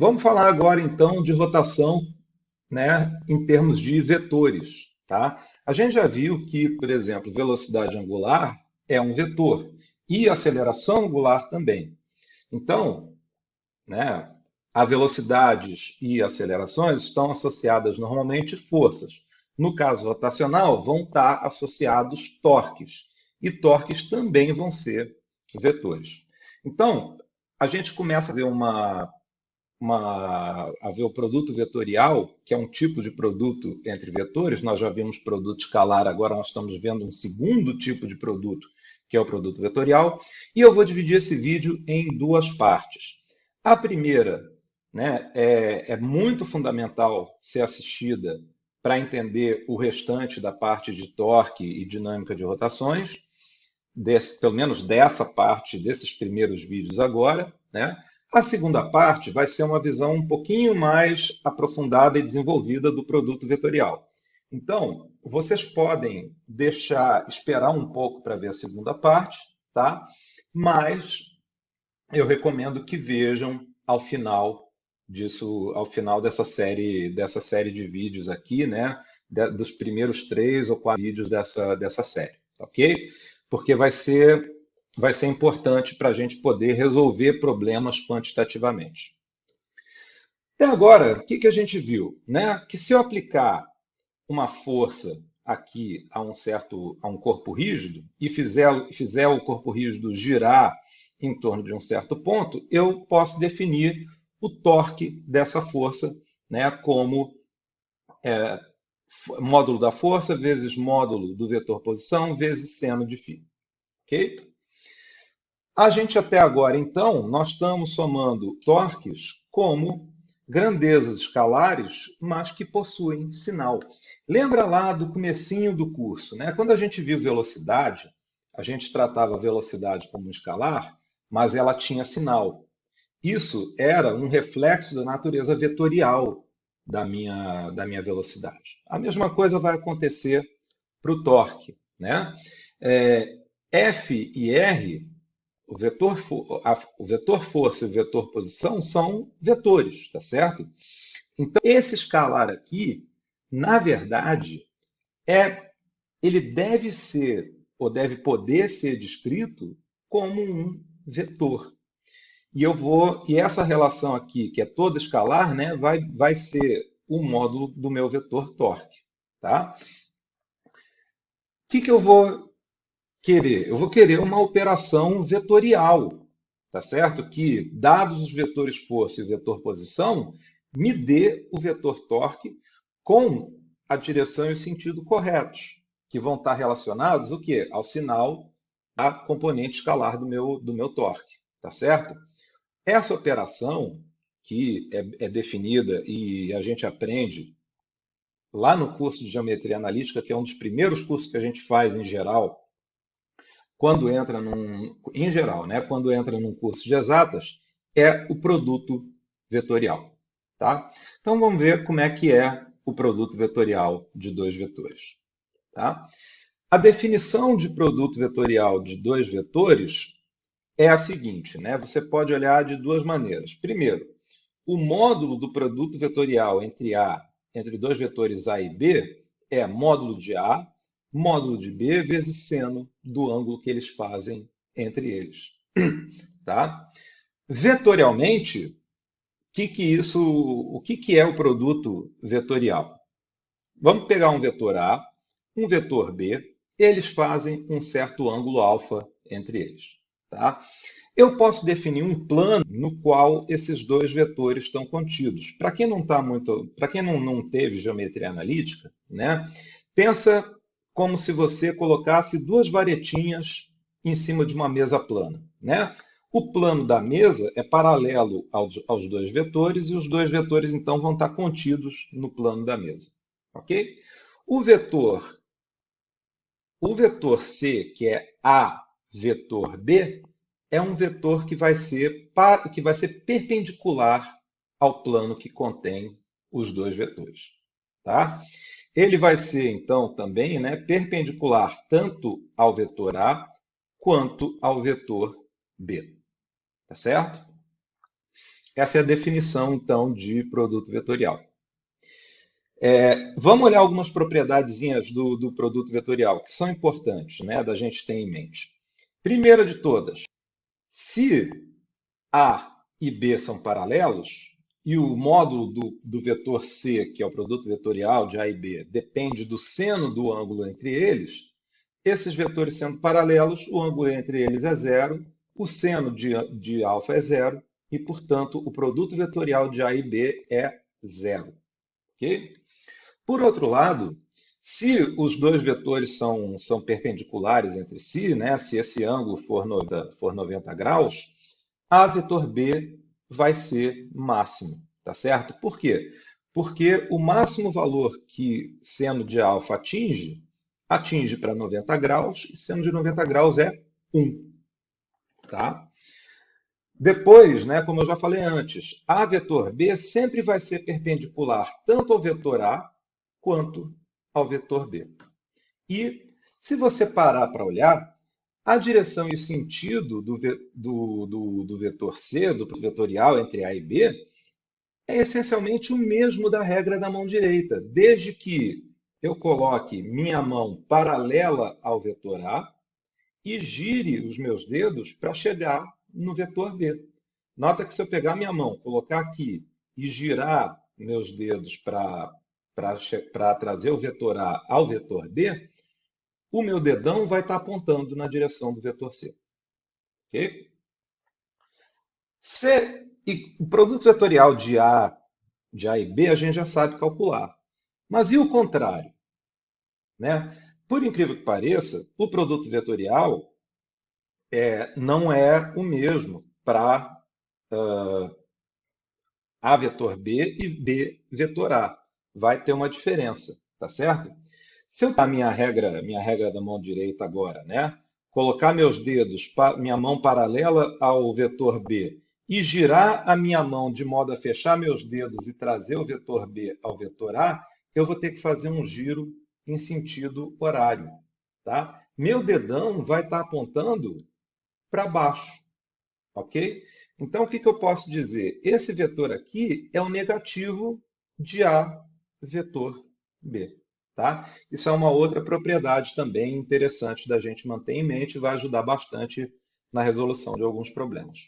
Vamos falar agora então de rotação né, em termos de vetores. Tá? A gente já viu que, por exemplo, velocidade angular é um vetor e aceleração angular também. Então, né, a velocidades e acelerações estão associadas normalmente forças. No caso rotacional, vão estar associados torques. E torques também vão ser vetores. Então, a gente começa a ver uma uma, a ver o produto vetorial, que é um tipo de produto entre vetores. Nós já vimos produto escalar, agora nós estamos vendo um segundo tipo de produto, que é o produto vetorial. E eu vou dividir esse vídeo em duas partes. A primeira né, é, é muito fundamental ser assistida para entender o restante da parte de torque e dinâmica de rotações, desse, pelo menos dessa parte desses primeiros vídeos agora. Né? A segunda parte vai ser uma visão um pouquinho mais aprofundada e desenvolvida do produto vetorial. Então, vocês podem deixar, esperar um pouco para ver a segunda parte, tá? Mas eu recomendo que vejam ao final disso, ao final dessa série, dessa série de vídeos aqui, né? dos primeiros três ou quatro vídeos dessa, dessa série, ok? Porque vai ser vai ser importante para a gente poder resolver problemas quantitativamente. Até agora, o que, que a gente viu? Né? Que se eu aplicar uma força aqui a um certo a um corpo rígido e fizer, fizer o corpo rígido girar em torno de um certo ponto, eu posso definir o torque dessa força né, como é, módulo da força vezes módulo do vetor posição vezes seno de φ. Ok? A gente até agora, então, nós estamos somando torques como grandezas escalares, mas que possuem sinal. Lembra lá do comecinho do curso, né? Quando a gente viu velocidade, a gente tratava a velocidade como escalar, mas ela tinha sinal. Isso era um reflexo da natureza vetorial da minha, da minha velocidade. A mesma coisa vai acontecer para o torque. Né? É, F e R o vetor, a, o vetor força e o vetor posição são vetores, tá certo? Então, esse escalar aqui, na verdade, é, ele deve ser, ou deve poder ser descrito como um vetor. E eu vou, e essa relação aqui, que é toda escalar, né, vai, vai ser o módulo do meu vetor torque. Tá? O que, que eu vou querer? Eu vou querer uma operação vetorial, tá certo? Que, dados os vetores força e vetor posição, me dê o vetor torque com a direção e o sentido corretos, que vão estar relacionados o quê? Ao sinal da componente escalar do meu, do meu torque, tá certo? Essa operação, que é, é definida e a gente aprende lá no curso de Geometria Analítica, que é um dos primeiros cursos que a gente faz em geral, quando entra num, em geral, né, quando entra num curso de exatas, é o produto vetorial. Tá? Então vamos ver como é que é o produto vetorial de dois vetores. Tá? A definição de produto vetorial de dois vetores é a seguinte, né? Você pode olhar de duas maneiras. Primeiro, o módulo do produto vetorial entre A, entre dois vetores A e B, é módulo de A módulo de B vezes seno do ângulo que eles fazem entre eles. Tá? Vetorialmente, que, que, isso, o que, que é o produto vetorial? Vamos pegar um vetor A, um vetor B, eles fazem um certo ângulo alfa entre eles. Tá? Eu posso definir um plano no qual esses dois vetores estão contidos. Para quem não tá muito, para quem não, não teve geometria analítica, né, pensa como se você colocasse duas varetinhas em cima de uma mesa plana. Né? O plano da mesa é paralelo aos, aos dois vetores e os dois vetores, então, vão estar contidos no plano da mesa. Ok? O vetor, o vetor C, que é A vetor B, é um vetor que vai ser, que vai ser perpendicular ao plano que contém os dois vetores. Tá? Ele vai ser, então, também né, perpendicular tanto ao vetor A quanto ao vetor B. Tá certo? essa é a definição, então, de produto vetorial. É, vamos olhar algumas propriedades do, do produto vetorial que são importantes né, da gente ter em mente. Primeira de todas, se A e B são paralelos, e o módulo do, do vetor C, que é o produto vetorial de A e B, depende do seno do ângulo entre eles, esses vetores sendo paralelos, o ângulo entre eles é zero, o seno de, de alfa é zero, e, portanto, o produto vetorial de A e B é zero. Okay? Por outro lado, se os dois vetores são, são perpendiculares entre si, né, se esse ângulo for, no, for 90 graus, A vetor B vai ser máximo, tá certo? Por quê? Porque o máximo valor que seno de alfa atinge, atinge para 90 graus, e seno de 90 graus é 1. Tá? Depois, né, como eu já falei antes, A vetor B sempre vai ser perpendicular tanto ao vetor A quanto ao vetor B. E se você parar para olhar, a direção e o sentido do, do, do, do vetor C, do vetorial entre A e B, é essencialmente o mesmo da regra da mão direita, desde que eu coloque minha mão paralela ao vetor A e gire os meus dedos para chegar no vetor B. Nota que se eu pegar minha mão, colocar aqui e girar meus dedos para trazer o vetor A ao vetor B, o meu dedão vai estar apontando na direção do vetor C. Ok? C, e o produto vetorial de A, de A e B a gente já sabe calcular. Mas e o contrário? Né? Por incrível que pareça, o produto vetorial é, não é o mesmo para uh, A vetor B e B vetor A. Vai ter uma diferença, tá certo? Se eu dar minha regra, minha regra da mão direita agora, né? Colocar meus dedos, minha mão paralela ao vetor B e girar a minha mão de modo a fechar meus dedos e trazer o vetor B ao vetor A, eu vou ter que fazer um giro em sentido horário. Tá? Meu dedão vai estar apontando para baixo. Ok? Então, o que, que eu posso dizer? Esse vetor aqui é o negativo de A vetor B. Tá? Isso é uma outra propriedade também interessante da gente manter em mente vai ajudar bastante na resolução de alguns problemas.